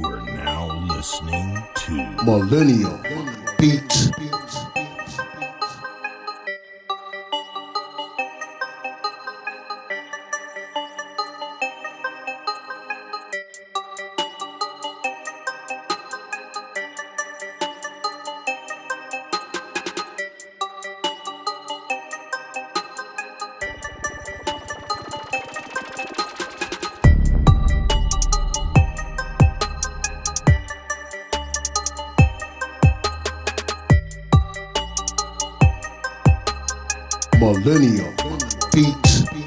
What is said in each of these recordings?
You are now listening to Millennial Beats. Millennial Beats.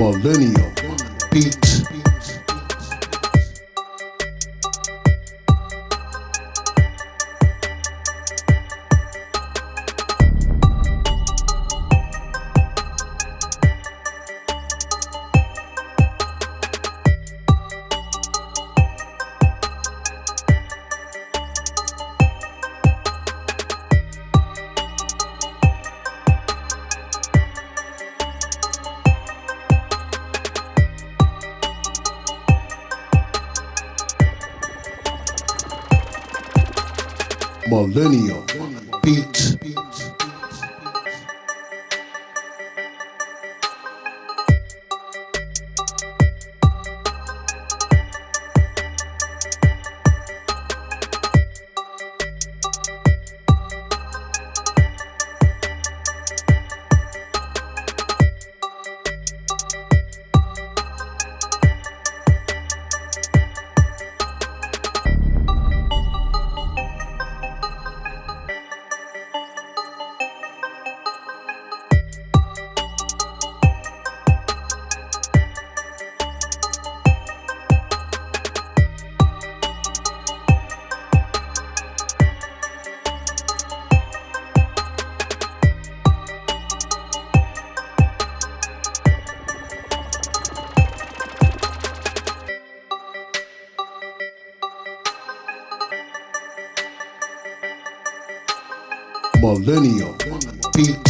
Millennial Beats. Millennial Beats. Millennial Beats.